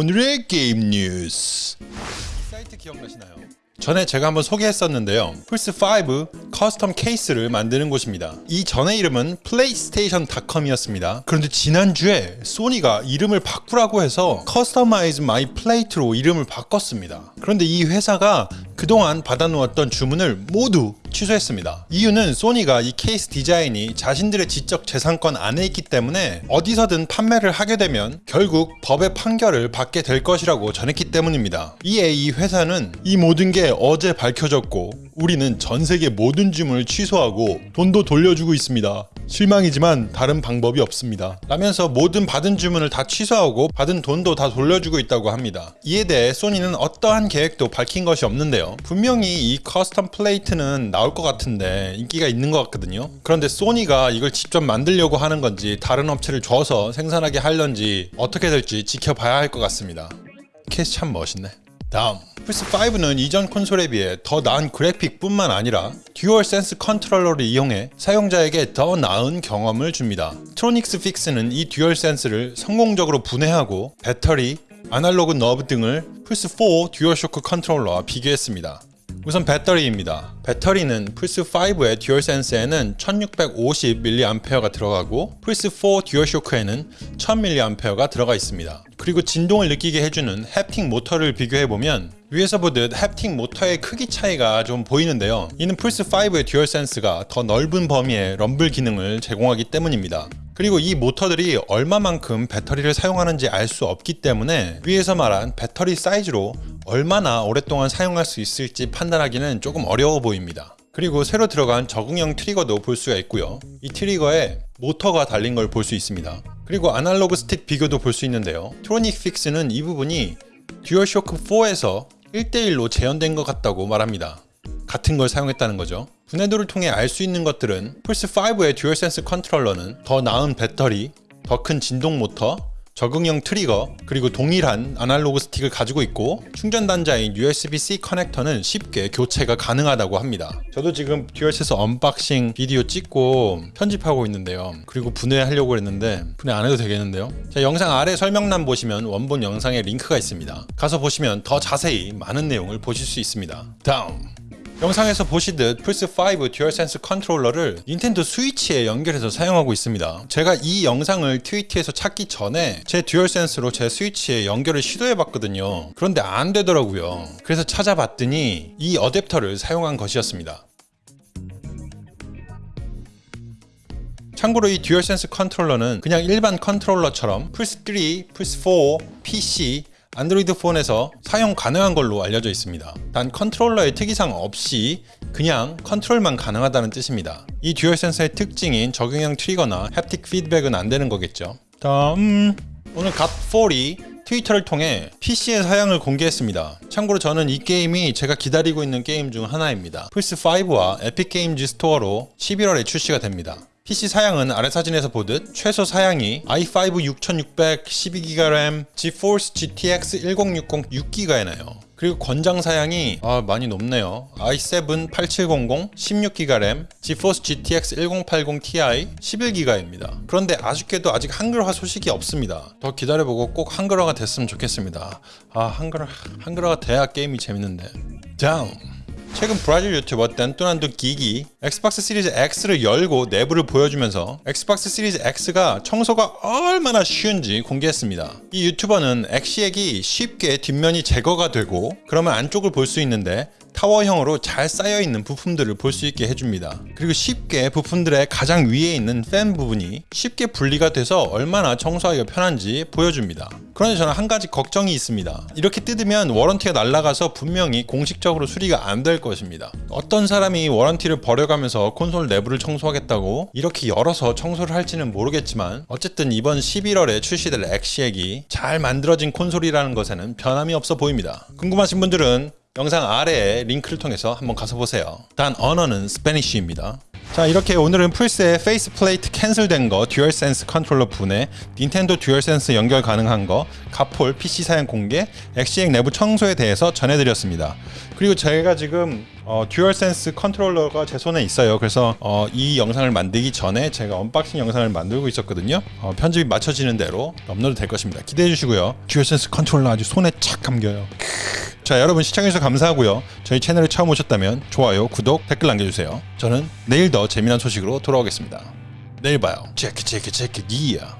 오늘의 게임 뉴스. 이 사이트 기억나시나요? 전에 제가 한번 소개했었는데요. 플스5 custom 케이스를 만드는 곳입니다. 이 전의 이름은 플레이트스테이션닷컴이었습니다. 그런데 지난주에 소니가 이름을 바꾸라고 해서 Customize My Plate로 이름을 바꿨습니다. 그런데 이 회사가 그동안 받아놓았던 주문을 모두 취소했습니다. 이유는 소니가 이 케이스 디자인이 자신들의 지적 재산권 안에 있기 때문에 어디서든 판매를 하게 되면 결국 법의 판결을 받게 될 것이라고 전했기 때문입니다. 이에 이 회사는 이 모든 게 어제 밝혀졌고 우리는 전 세계 모든 주문을 취소하고 돈도 돌려주고 있습니다. 실망이지만 다른 방법이 없습니다. 라면서 모든 받은 주문을 다 취소하고 받은 돈도 다 돌려주고 있다고 합니다. 이에 대해 소니는 어떠한 계획도 밝힌 것이 없는데요. 분명히 이 custom plate는 나올 것 같은데 인기가 있는 것 같거든요. 그런데 소니가 이걸 직접 만들려고 하는 건지 다른 업체를 줘서 생산하게 하려는지 어떻게 될지 지켜봐야 할 것 같습니다. 케이스 참 멋있네. 다음 플스5는 이전 콘솔에 비해 더 나은 그래픽뿐만 아니라 듀얼 센스 컨트롤러를 이용해 사용자에게 더 나은 경험을 줍니다. TronicsFix는 이 듀얼 센스를 성공적으로 분해하고 배터리, 아날로그 knob 등을 플스4 듀얼쇼크 컨트롤러와 비교했습니다. 우선 배터리입니다. 배터리는 플스5의 듀얼센스에는 1650mAh가 들어가고 플스4 듀얼쇼크에는 1000mAh가 들어가 있습니다. 그리고 진동을 느끼게 해주는 haptic 모터를 비교해보면 위에서 보듯 haptic 모터의 크기 차이가 좀 보이는데요. 이는 플스5의 듀얼센스가 더 넓은 범위의 rumble 기능을 제공하기 때문입니다. 그리고 이 모터들이 얼마만큼 배터리를 사용하는지 알 수 없기 때문에 위에서 말한 배터리 사이즈로 얼마나 오랫동안 사용할 수 있을지 판단하기는 조금 어려워 보입니다. 그리고 새로 들어간 적응형 트리거도 볼 수가 있고요. 이 트리거에 모터가 달린 걸 볼 수 있습니다. 그리고 아날로그 스틱 비교도 볼 수 있는데요. TronicsFix는 이 부분이 듀얼쇼크 4에서 1대1로 재현된 것 같다고 말합니다. 같은 걸 사용했다는 거죠. 분해도를 통해 알 수 있는 것들은 플스5의 듀얼센스 컨트롤러는 더 나은 배터리, 더 큰 진동 모터, 적응형 트리거, 그리고 동일한 아날로그 스틱을 가지고 있고 충전 단자인 USB-C 커넥터는 쉽게 교체가 가능하다고 합니다. 저도 지금 듀얼센스 unboxing 비디오 찍고 편집하고 있는데요. 그리고 분해하려고 했는데 분해 안 해도 되겠는데요. 자, 영상 아래 설명란 보시면 원본 영상에 링크가 있습니다. 가서 보시면 더 자세히 많은 내용을 보실 수 있습니다. 다음 영상에서 보시듯 플스5 듀얼센스 컨트롤러를 닌텐도 스위치에 연결해서 사용하고 있습니다. 제가 이 영상을 트위터에서 찾기 전에 제 듀얼센스로 제 스위치에 연결을 시도해봤거든요. 그런데 안 되더라고요. 그래서 찾아봤더니 이 어댑터를 사용한 것이었습니다. 참고로 이 듀얼센스 컨트롤러는 그냥 일반 컨트롤러처럼 플스3, 플스4, PC, 안드로이드 폰에서 사용 가능한 걸로 알려져 있습니다. 단 컨트롤러의 특이사항 없이 그냥 컨트롤만 가능하다는 뜻입니다. 이 듀얼센스의 특징인 적응형 트리거나 haptic 피드백은 안 되는 거겠죠. 다음 오늘 갓폴이 트위터를 통해 PC의 사양을 공개했습니다. 참고로 저는 이 게임이 제가 기다리고 있는 게임 중 하나입니다. 플스5와 에픽게임즈 스토어로 11월에 출시가 됩니다. PC 사양은 아래 사진에서 보듯 최소 사양이 i5 6600 12GB 램, GeForce GTX 1060 6GB에 나요. 그리고 권장 사양이 아, 많이 높네요. i7 8700 16GB 램, GeForce GTX 1080 Ti 11GB입니다. 그런데 아쉽게도 아직 한글화 소식이 없습니다. 더 기다려보고 꼭 한글화가 됐으면 좋겠습니다. 아 한글 한글화가 돼야 게임이 재밌는데. 다음 최근 브라질 유튜버 댄뚜난두 기기 엑스박스 시리즈 X를 열고 내부를 보여주면서 엑스박스 시리즈 X가 청소가 얼마나 쉬운지 공개했습니다. 이 유튜버는 엑시엑이 쉽게 뒷면이 제거가 되고 그러면 안쪽을 볼 수 있는데 타워형으로 잘 쌓여있는 부품들을 볼 수 있게 해줍니다. 그리고 쉽게 부품들의 가장 위에 있는 팬 부분이 쉽게 분리가 돼서 얼마나 청소하기가 편한지 보여줍니다. 그런데 저는 한 가지 걱정이 있습니다. 이렇게 뜯으면 warranty가 날아가서 분명히 공식적으로 수리가 안 될 것입니다. 어떤 사람이 warranty를 버려가면서 콘솔 내부를 청소하겠다고 이렇게 열어서 청소를 할지는 모르겠지만 어쨌든 이번 11월에 출시될 엑시엑이 잘 만들어진 콘솔이라는 것에는 변함이 없어 보입니다. 궁금하신 분들은 영상 아래에 링크를 통해서 한번 가서 보세요. 단 언어는 Spanish입니다. 자 이렇게 오늘은 플스의 face plate cancel된 거, 듀얼센스 컨트롤러 분해, 닌텐도 듀얼센스 연결 가능한 거, 갓폴 PC 사양 공개, 엑시엑 내부 청소에 대해서 전해드렸습니다. 그리고 제가 지금 어, 듀얼센스 컨트롤러가 제 손에 있어요. 그래서 어, 이 영상을 만들기 전에 제가 unboxing 영상을 만들고 있었거든요. 어, 편집이 마쳐지는 대로 업로드 될 것입니다. 기대해 주시고요. 듀얼센스 컨트롤러 아주 손에 착 감겨요. 자 여러분 시청해주셔서 감사하고요. 저희 채널에 처음 오셨다면 좋아요, 구독, 댓글 남겨주세요. 저는 내일 더 재미난 소식으로 돌아오겠습니다. 내일 봐요. 체크 체크 체크 기야.